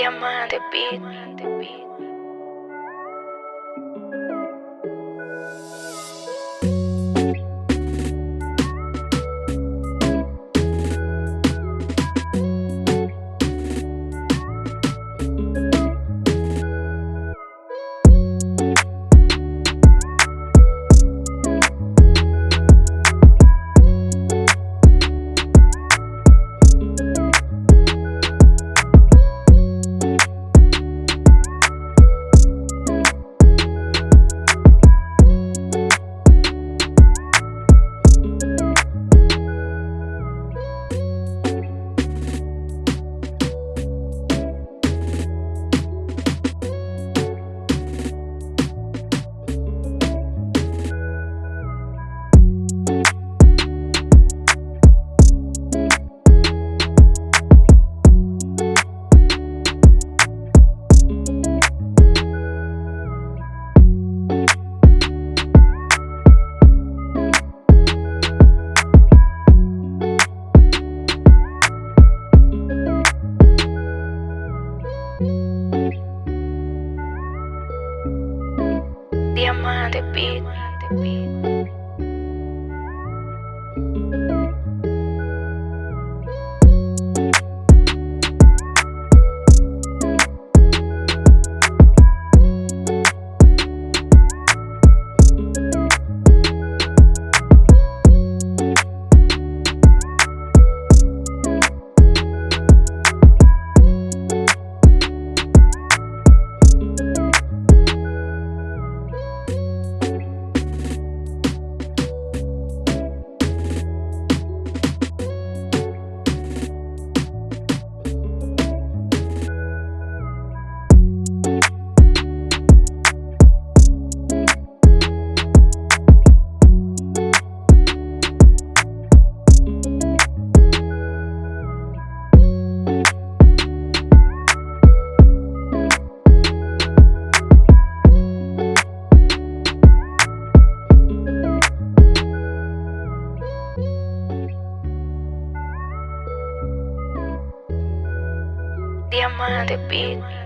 Diamante Beat. Diamante Beat. Diamante Beat.